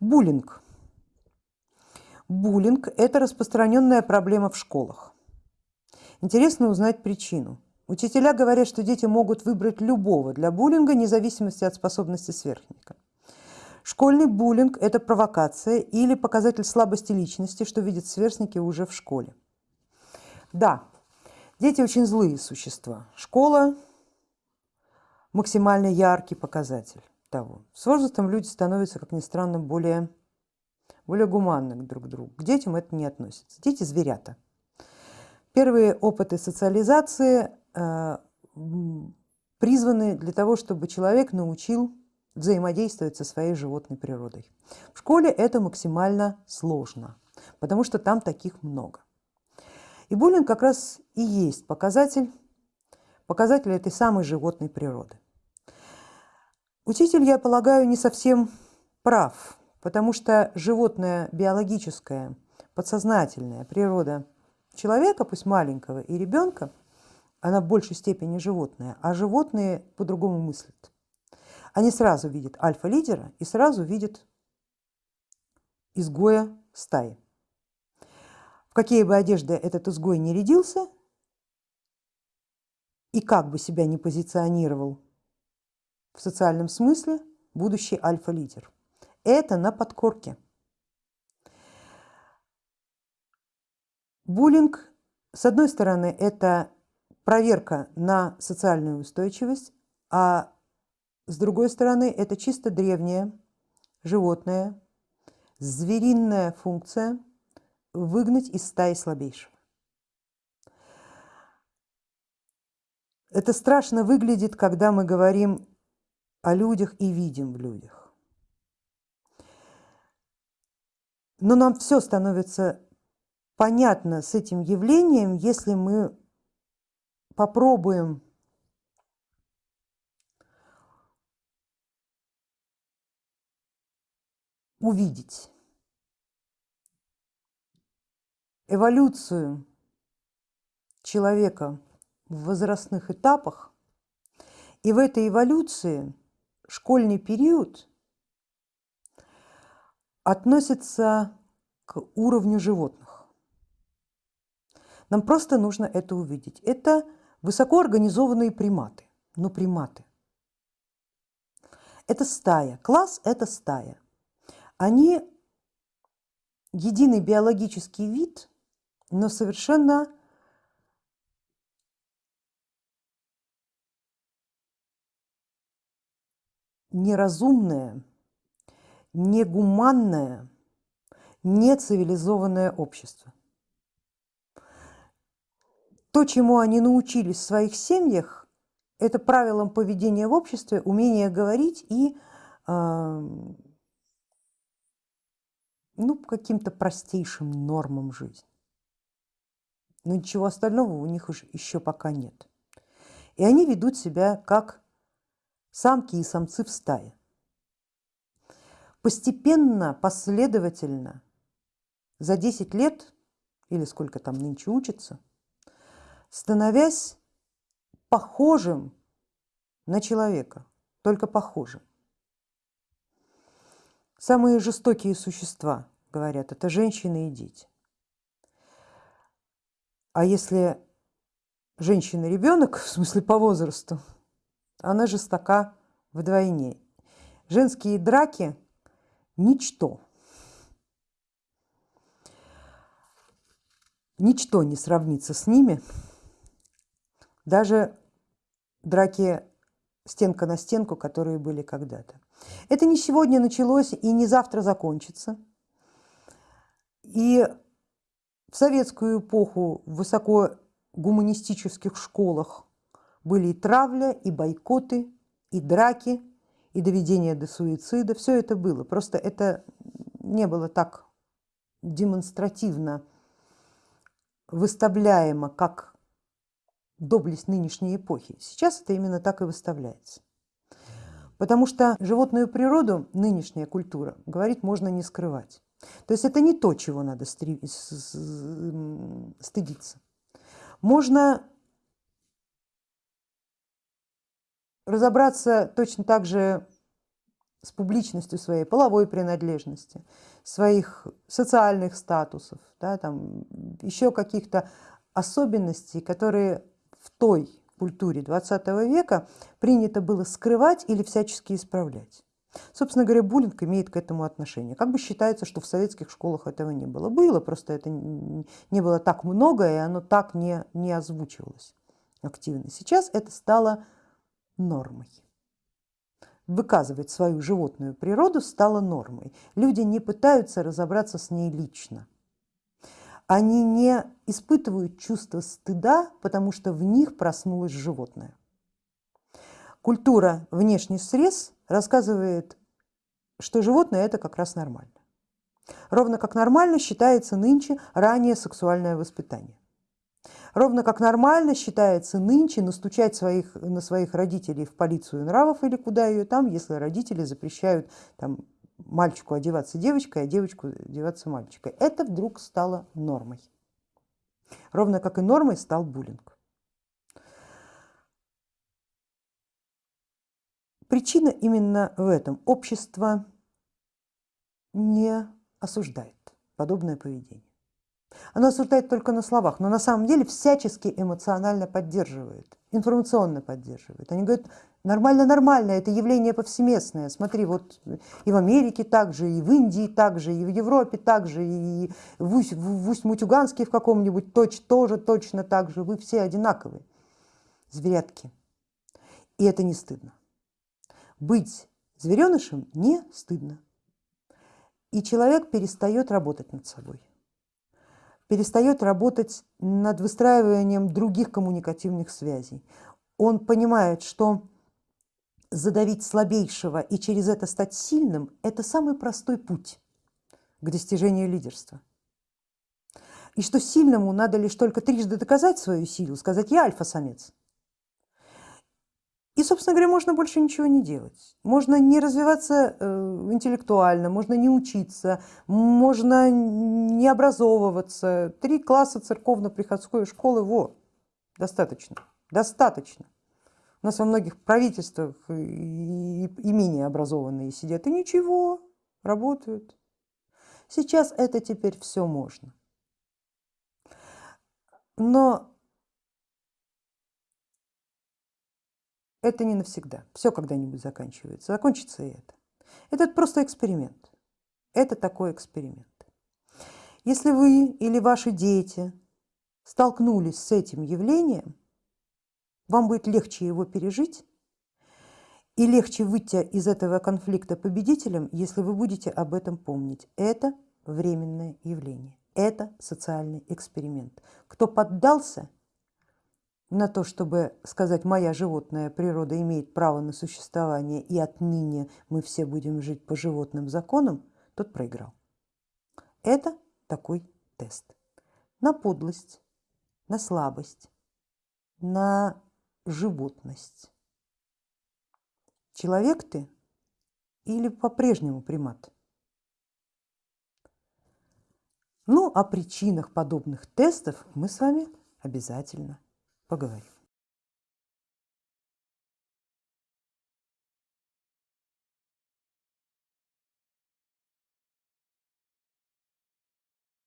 Буллинг. Буллинг – это распространенная проблема в школах. Интересно узнать причину. Учителя говорят, что дети могут выбрать любого для буллинга, вне зависимости от способности сверстника. Школьный буллинг – это провокация или показатель слабости личности, что видят сверстники уже в школе. Да, дети очень злые существа. Школа – максимально яркий показатель того. С возрастом люди становятся, как ни странно, более, более гуманны друг к другу. К детям это не относится. Дети – зверята. Первые опыты социализации э, призваны для того, чтобы человек научил взаимодействовать со своей животной природой. В школе это максимально сложно, потому что там таких много. И буллинг как раз и есть показатель, показатель этой самой животной природы. Учитель, я полагаю, не совсем прав, потому что животная биологическая, подсознательная природа человека, пусть маленького, и ребенка, она в большей степени животное, а животные по-другому мыслят. Они сразу видят альфа-лидера и сразу видят изгоя стаи. В какие бы одежды этот изгой не рядился и как бы себя не позиционировал в социальном смысле будущий альфа-лидер. Это на подкорке. Буллинг, с одной стороны, это проверка на социальную устойчивость, а с другой стороны, это чисто древняя животная, звериная функция выгнать из стаи слабейшего. Это страшно выглядит, когда мы говорим о людях и видим в людях. Но нам все становится понятно с этим явлением, если мы попробуем увидеть эволюцию человека в возрастных этапах, и в этой эволюции школьный период относится к уровню животных. Нам просто нужно это увидеть. Это высокоорганизованные приматы, но приматы. Это стая, класс – это стая. Они единый биологический вид, но совершенно неразумное, негуманное, нецивилизованное общество. То, чему они научились в своих семьях, это правилам поведения в обществе, умение говорить и э, ну, каким-то простейшим нормам жизни. Но ничего остального у них еще пока нет. И они ведут себя как самки и самцы в стае. Постепенно, последовательно, за 10 лет, или сколько там нынче учатся, становясь похожим на человека, только похожим. Самые жестокие существа, говорят, это женщины и дети. А если женщина ребенок, в смысле по возрасту, она жестока вдвойне. Женские драки – ничто. Ничто не сравнится с ними. Даже драки стенка на стенку, которые были когда-то. Это не сегодня началось и не завтра закончится. И в советскую эпоху в высоко гуманистических школах были и травля, и бойкоты, и драки, и доведение до суицида. Все это было. Просто это не было так демонстративно выставляемо, как доблесть нынешней эпохи. Сейчас это именно так и выставляется. Потому что животную природу нынешняя культура, говорить можно не скрывать. То есть это не то, чего надо стыдиться. Можно разобраться точно так же с публичностью своей половой принадлежности, своих социальных статусов, да, там, еще каких-то особенностей, которые в той культуре 20 века принято было скрывать или всячески исправлять. Собственно говоря, буллинг имеет к этому отношение. Как бы считается, что в советских школах этого не было. Было, просто это не было так много, и оно так не, не озвучивалось активно. Сейчас это стало нормой. Выказывать свою животную природу стало нормой. Люди не пытаются разобраться с ней лично. Они не испытывают чувство стыда, потому что в них проснулось животное. Культура внешних срез рассказывает, что животное это как раз нормально. Ровно как нормально считается нынче ранее сексуальное воспитание. Ровно как нормально считается нынче настучать своих, на своих родителей в полицию нравов или куда ее там, если родители запрещают там, мальчику одеваться девочкой, а девочку одеваться мальчикой. Это вдруг стало нормой. Ровно как и нормой стал буллинг. Причина именно в этом. Общество не осуждает подобное поведение. Оно осуждает только на словах, но на самом деле всячески эмоционально поддерживает, информационно поддерживает. Они говорят, нормально, нормально, это явление повсеместное. Смотри, вот и в Америке также, и в Индии также, и в Европе также, и в Усть-Мутюганске в каком-нибудь точ, тоже точно так же. Вы все одинаковые, зверятки. И это не стыдно. Быть зверенышем не стыдно. И человек перестает работать над собой, перестает работать над выстраиванием других коммуникативных связей. Он понимает, что задавить слабейшего и через это стать сильным – это самый простой путь к достижению лидерства. И что сильному надо лишь только трижды доказать свою силу, сказать «я альфа-самец», и, собственно говоря, можно больше ничего не делать. Можно не развиваться э, интеллектуально, можно не учиться, можно не образовываться. Три класса церковно-приходской школы, во, достаточно, достаточно. У нас во многих правительствах и, и менее образованные сидят, и ничего, работают. Сейчас это теперь все можно. Но это не навсегда. Все когда-нибудь заканчивается. Закончится и это. Это просто эксперимент. Это такой эксперимент. Если вы или ваши дети столкнулись с этим явлением, вам будет легче его пережить и легче выйти из этого конфликта победителем, если вы будете об этом помнить. Это временное явление, это социальный эксперимент. Кто поддался – на то, чтобы сказать, моя животная природа имеет право на существование, и отныне мы все будем жить по животным законам, тот проиграл. Это такой тест. На подлость, на слабость, на животность. Человек ты или по-прежнему примат? Ну, о причинах подобных тестов мы с вами обязательно поговорим.